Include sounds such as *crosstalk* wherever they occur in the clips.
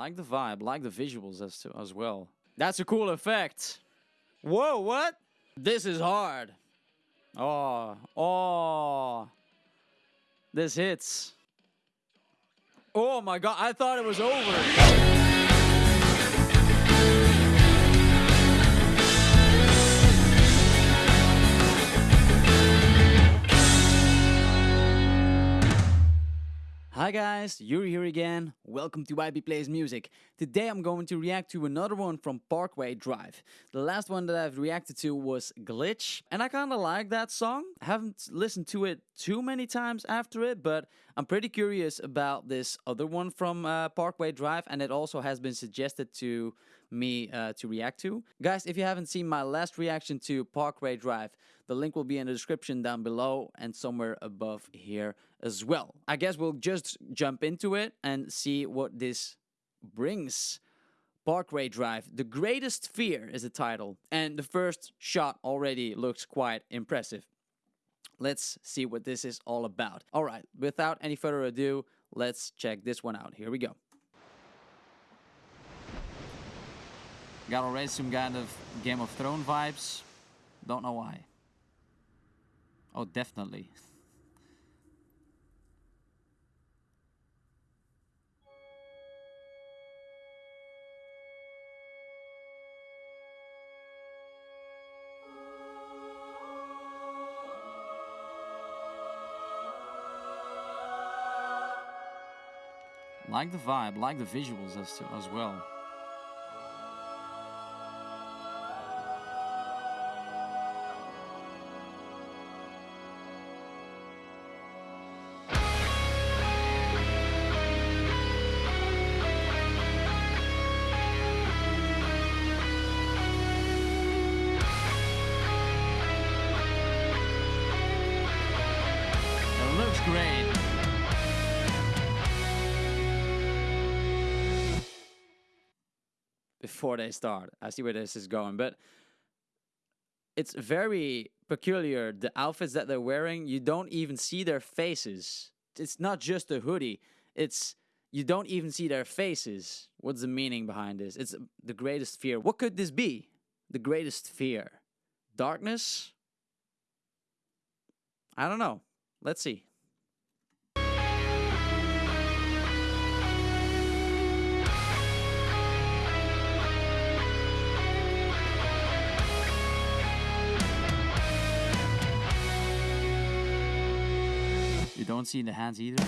Like the vibe, like the visuals as, to, as well. That's a cool effect. Whoa, what? This is hard. Oh, oh. This hits. Oh my god, I thought it was over. Hi guys, Yuri here again. Welcome to YB Plays Music. Today I'm going to react to another one from Parkway Drive. The last one that I've reacted to was Glitch, and I kinda like that song. I haven't listened to it too many times after it, but I'm pretty curious about this other one from uh, Parkway Drive, and it also has been suggested to me uh, to react to. Guys, if you haven't seen my last reaction to Parkway Drive, the link will be in the description down below and somewhere above here as well. I guess we'll just jump into it and see what this brings. Parkway Drive, The Greatest Fear is the title, and the first shot already looks quite impressive. Let's see what this is all about. Alright, without any further ado, let's check this one out. Here we go. Got already some kind of Game of Thrones vibes. Don't know why. Oh, definitely. Like the vibe, like the visuals as, as well. Before they start, I see where this is going, but it's very peculiar. The outfits that they're wearing, you don't even see their faces. It's not just a hoodie. It's you don't even see their faces. What's the meaning behind this? It's the greatest fear. What could this be? The greatest fear. Darkness? I don't know. Let's see. Don't see the hands either?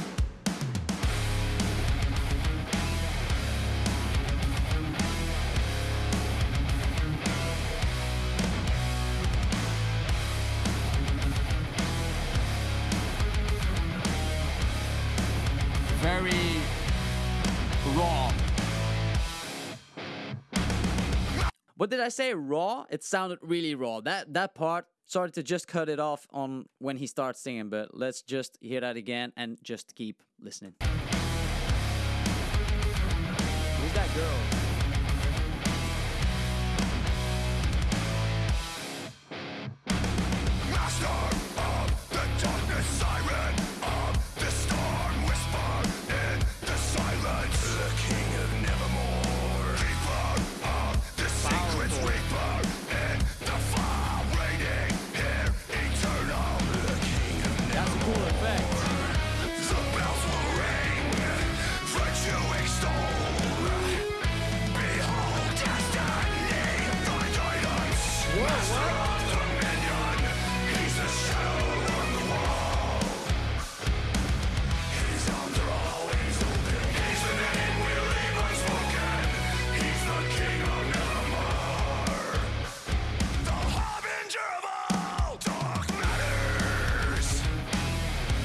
Very raw. What did I say? Raw? It sounded really raw. That that part started to just cut it off on when he starts singing, but let's just hear that again and just keep listening. Who's that girl?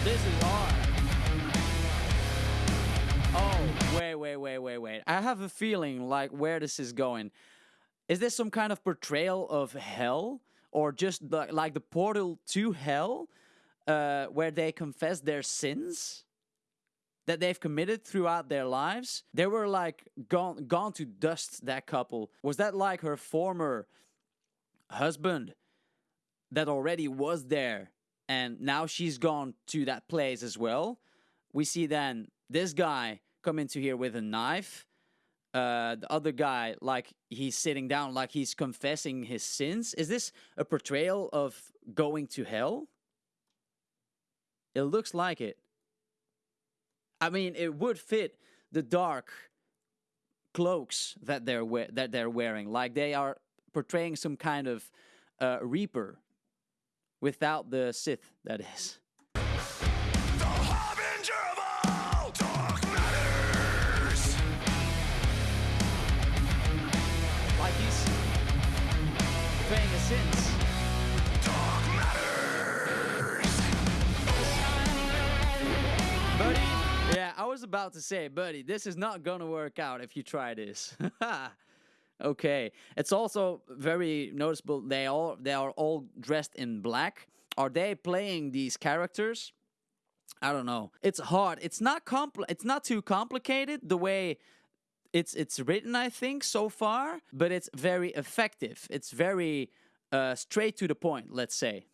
This is. Oh, wait, wait, wait, wait, wait. I have a feeling like where this is going. Is this some kind of portrayal of hell? Or just the, like the portal to hell? Uh, where they confess their sins? That they've committed throughout their lives? They were like gone, gone to dust, that couple. Was that like her former husband that already was there and now she's gone to that place as well. We see then this guy come into here with a knife uh, the other guy like he's sitting down, like he's confessing his sins. Is this a portrayal of going to hell? It looks like it. I mean, it would fit the dark cloaks that they're we- that they're wearing. Like they are portraying some kind of uh, reaper without the Sith. That is. About to say, buddy, this is not gonna work out if you try this. *laughs* okay, it's also very noticeable. They all they are all dressed in black. Are they playing these characters? I don't know. It's hard. It's not compl- It's not too complicated the way it's it's written. I think so far, but it's very effective. It's very uh, straight to the point. Let's say.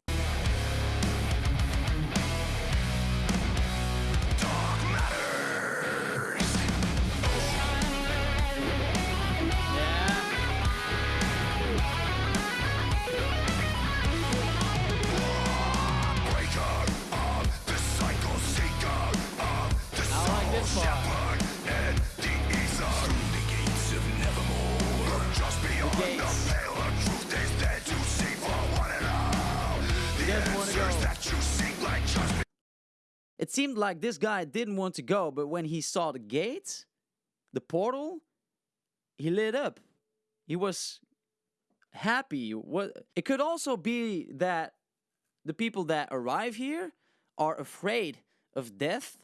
Seemed like this guy didn't want to go, but when he saw the gate, the portal, he lit up. He was happy. What it could also be that the people that arrive here are afraid of death,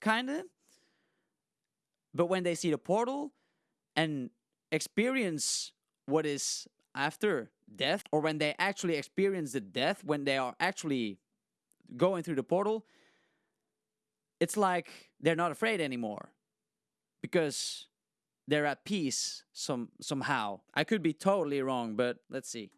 kind of. But when they see the portal and experience what is after death, or when they actually experience the death, when they are actually going through the portal, it's like they're not afraid anymore because they're at peace some somehow. I could be totally wrong, but let's see.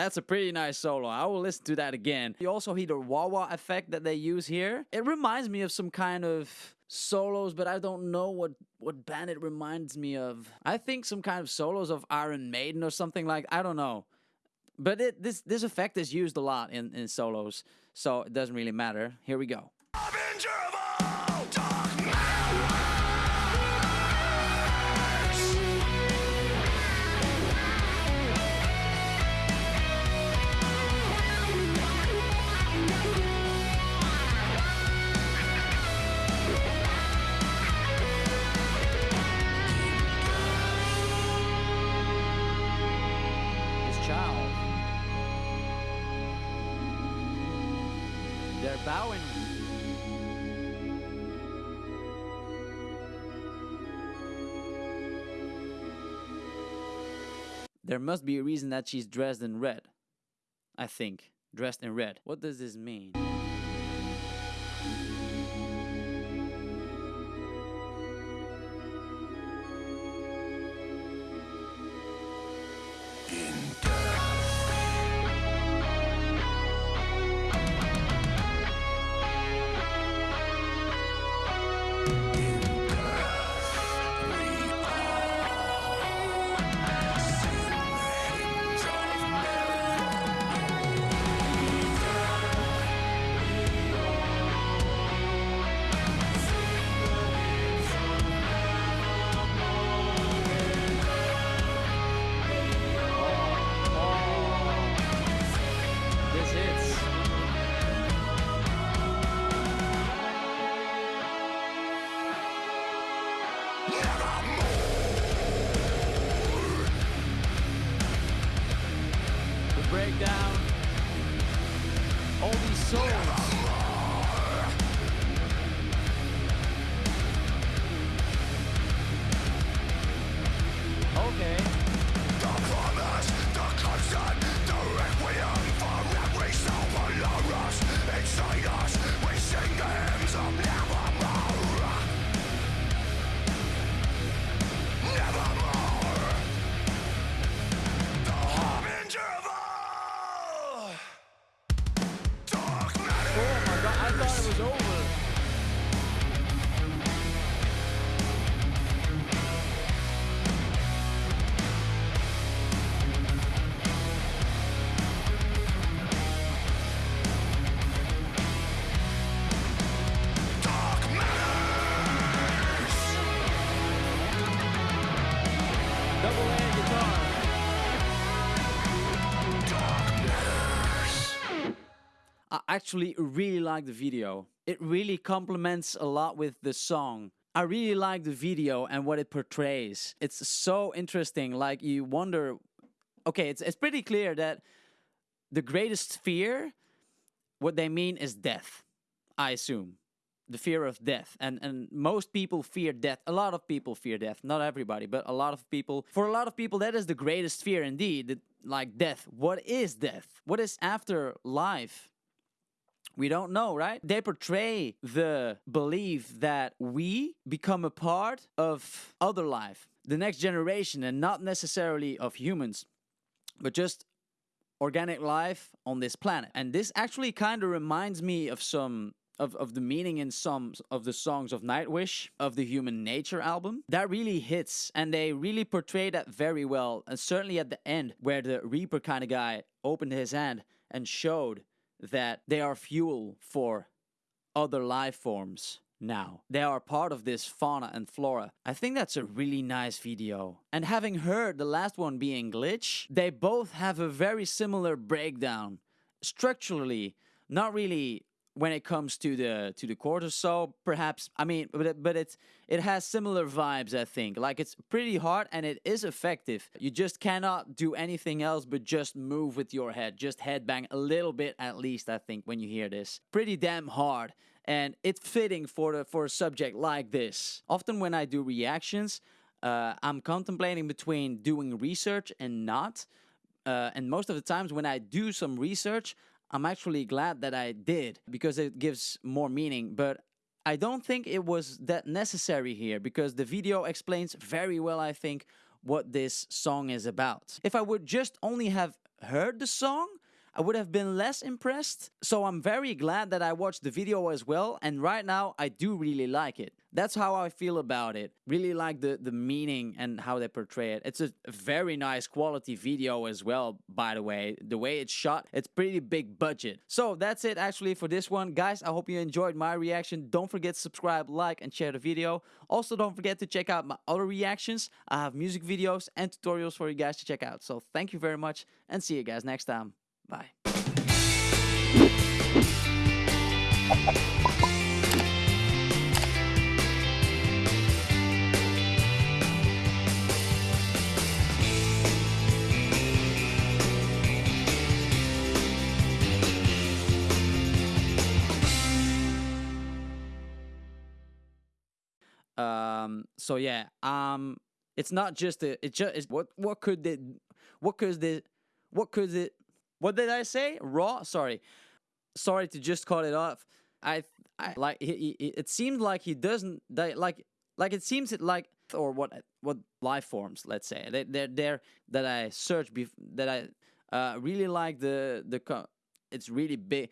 That's a pretty nice solo. I will listen to that again. You also hear the wah wah effect that they use here. It reminds me of some kind of solos, but I don't know what what band it reminds me of. I think some kind of solos of Iron Maiden or something like. I don't know. But it, this this effect is used a lot in, in solos, so it doesn't really matter. Here we go. Harbinger of all There must be a reason that she's dressed in red. I think. Dressed in red. What does this mean? Actually really like the video. It really complements a lot with the song. I really like the video and what it portrays. It's so interesting. Like you wonder, okay, it's it's pretty clear that the greatest fear, what they mean is death. I assume the fear of death and and most people fear death a lot of people fear death not everybody but a lot of people for a lot of people that is the greatest fear indeed like death what is death what is after life we don't know, right? They portray the belief that we become a part of other life, the next generation, and not necessarily of humans, but just organic life on this planet. And this actually kind of reminds me of some. Of, of the meaning in some of the songs of Nightwish of the Human Nature album that really hits and they really portray that very well and certainly at the end where the Reaper kind of guy opened his hand and showed that they are fuel for other life forms now. They are part of this fauna and flora. I think that's a really nice video. And having heard the last one being Glitch, they both have a very similar breakdown. Structurally, not really when it comes to the to the or so perhaps i mean but it, but it's it has similar vibes i think. Like it's pretty hard and it is effective. You just cannot do anything else but just move with your head just headbang a little bit at least i think when you hear this. Pretty damn hard. And it's fitting for the for a subject like this. Often when i do reactions uh, i'm contemplating between doing research and not uh, and most of the times when I do some research, I'm actually glad that I did because it gives more meaning. But I don't think it was that necessary here because the video explains very well, I think, what this song is about. If I would just only have heard the song, I would have been less impressed. So I'm very glad that I watched the video as well. And right now, I do really like it. That's how I feel about it. Really like the, the meaning and how they portray it. It's a very nice quality video as well, by the way. The way it's shot, it's pretty big budget. So that's it actually for this one. Guys, I hope you enjoyed my reaction. Don't forget to subscribe, like, and share the video. Also, don't forget to check out my other reactions. I have music videos and tutorials for you guys to check out. So thank you very much and see you guys next time. Bye. Um. So yeah. Um. It's not just a. It just. It's, what. What could the. What could the. What could it. What did I say? Raw. Sorry. Sorry to just cut it off. I. I like. He, he, it seemed like he doesn't. Like. Like it seems it like or what what life forms. Let's say they they're there that I searched bef- that I uh really like the the. Co- it's really big.